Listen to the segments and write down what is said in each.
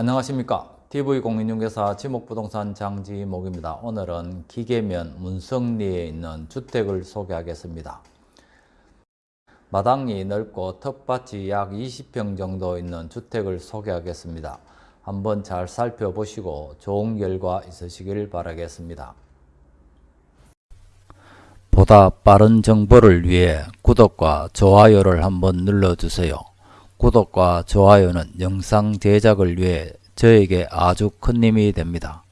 안녕하십니까 TV공인중개사 지목부동산 장지목입니다. 오늘은 기계면 문성리에 있는 주택을 소개하겠습니다. 마당이 넓고 텃밭이 약 20평 정도 있는 주택을 소개하겠습니다. 한번 잘 살펴보시고 좋은 결과 있으시길 바라겠습니다. 보다 빠른 정보를 위해 구독과 좋아요를 한번 눌러주세요. 구독과 좋아요는 영상 제작을 위해 저에게 아주 큰 힘이 됩니다.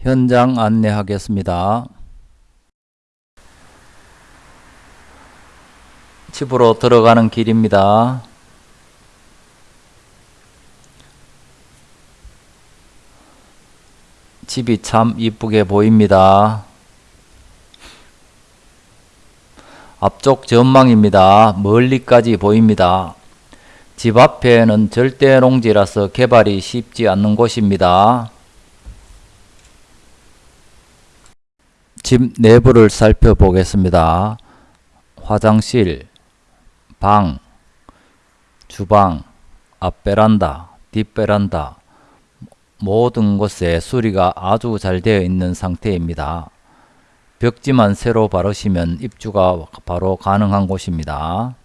현장 안내하겠습니다. 집으로 들어가는 길입니다. 집이 참 이쁘게 보입니다. 앞쪽 전망입니다. 멀리까지 보입니다. 집 앞에는 절대 농지라서 개발이 쉽지 않는 곳입니다. 집 내부를 살펴보겠습니다. 화장실, 방, 주방, 앞베란다, 뒷베란다 모든 곳에 수리가 아주 잘 되어 있는 상태입니다. 벽지만 새로 바르시면 입주가 바로 가능한 곳입니다.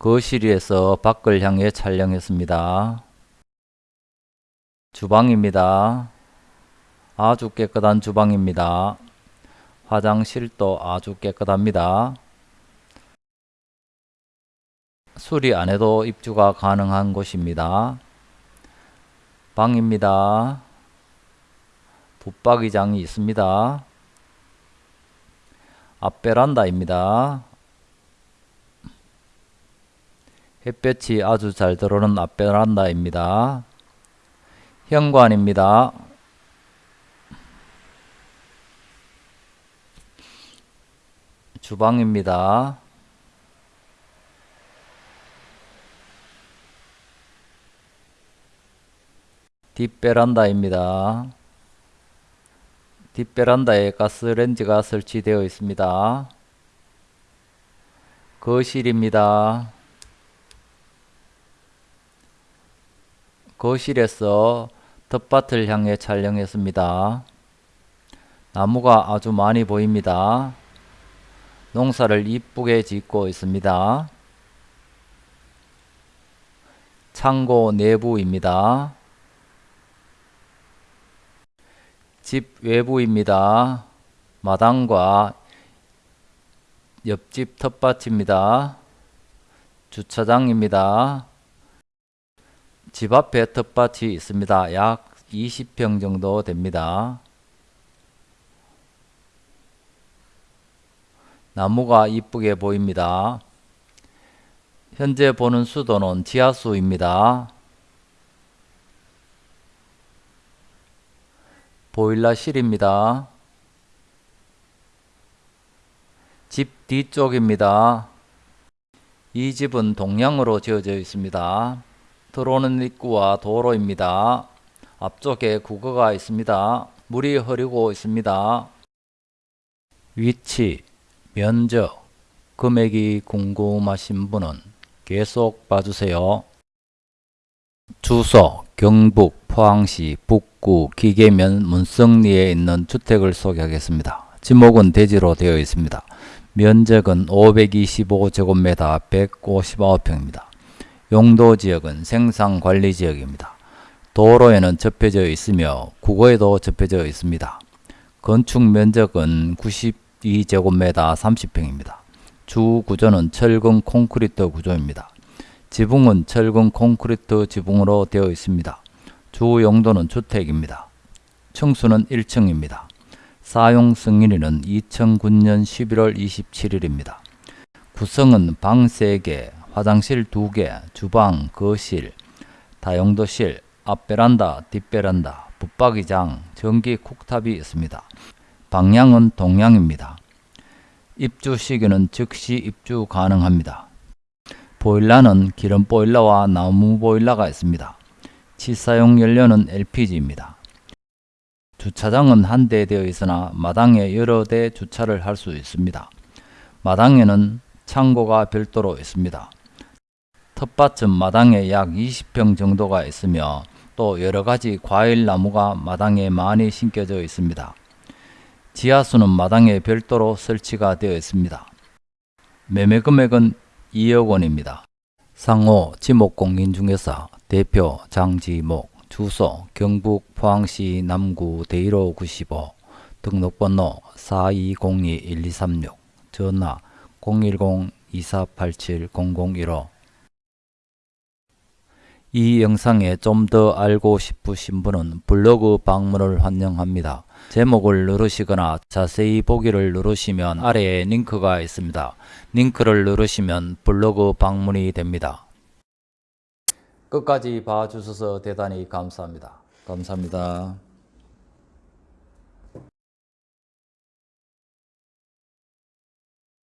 거실에서 밖을 향해 촬영했습니다. 주방입니다. 아주 깨끗한 주방입니다. 화장실도 아주 깨끗합니다. 수리 안 해도 입주가 가능한 곳입니다. 방입니다. 붙박이장이 있습니다. 앞베란다입니다. 햇볕이 아주 잘 들어오는 앞베란다입니다. 현관입니다. 주방입니다. 뒷베란다입니다. 뒷베란다에 가스렌지가 설치되어 있습니다. 거실입니다. 거실에서 텃밭을 향해 촬영했습니다. 나무가 아주 많이 보입니다. 농사를 이쁘게 짓고 있습니다. 창고 내부입니다. 집 외부입니다. 마당과 옆집 텃밭입니다. 주차장입니다. 집 앞에 텃밭이 있습니다. 약 20평 정도 됩니다. 나무가 이쁘게 보입니다. 현재 보는 수도는 지하수입니다. 보일러실입니다. 집 뒤쪽입니다. 이 집은 동양으로 지어져 있습니다. 들어오는 입구와 도로입니다. 앞쪽에 국어가 있습니다. 물이 흐르고 있습니다. 위치, 면적, 금액이 궁금하신 분은 계속 봐주세요. 주소, 경북, 포항시, 북구, 기계면, 문성리에 있는 주택을 소개하겠습니다. 지목은 대지로 되어 있습니다. 면적은 525제곱미터 159평입니다. 용도지역은 생산관리지역입니다. 도로에는 접혀져 있으며 국어에도 접혀져 있습니다. 건축 면적은 92제곱미터 30평입니다. 주 구조는 철근 콘크리트 구조입니다. 지붕은 철근 콘크리트 지붕으로 되어 있습니다. 주 용도는 주택입니다. 층수는 1층입니다. 사용 승인일은 2009년 11월 27일입니다. 구성은 방 3개, 화장실 2개, 주방, 거실, 다용도실, 앞베란다, 뒷베란다, 붙박이장, 전기 쿡탑이 있습니다. 방향은 동향입니다. 입주 시기는 즉시 입주 가능합니다. 보일러는 기름 보일러와 나무 보일러가 있습니다. 치사용 연료는 LPG입니다. 주차장은 한 대 되어 있으나 마당에 여러 대 주차를 할 수 있습니다. 마당에는 창고가 별도로 있습니다. 텃밭은 마당에 약 20평 정도가 있으며 또 여러가지 과일 나무가 마당에 많이 심겨져 있습니다. 지하수는 마당에 별도로 설치가 되어 있습니다. 매매 금액은 2억 원입니다. 상호 지목공인 중개사 대표 장지목 주소 경북 포항시 남구 대일호 95 등록번호 4202-1236 전화 010-2487-0015 이 영상에 좀 더 알고 싶으신 분은 블로그 방문을 환영합니다. 제목을 누르시거나 자세히 보기를 누르시면 아래에 링크가 있습니다. 링크를 누르시면 블로그 방문이 됩니다. 끝까지 봐주셔서 대단히 감사합니다. 감사합니다.